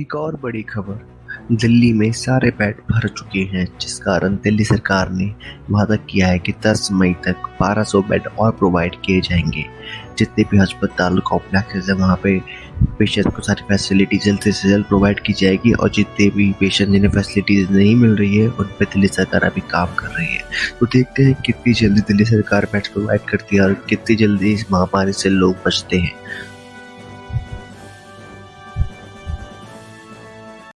एक और बड़ी खबर। दिल्ली में सारे बेड भर चुके हैं, जिस कारण दिल्ली सरकार ने वादा किया है कि 10 मई तक 1200 बेड और प्रोवाइड किए जाएँगे। जितने भी अस्पताल कॉम्प्लेक्सेस हैं, वहाँ पे पेशेंट को सारी फैसिलिटी जल्द से जल्द प्रोवाइड की जाएगी और जितने भी पेशेंट जिन्हें फैसिलिटीज़ नहीं मिल रही है, उन पर दिल्ली सरकार अभी काम कर रही है। तो देखते हैं कितनी जल्दी दिल्ली सरकार बेड प्रोवाइड करती है और कितनी जल्दी इस महामारी से लोग बचते हैं।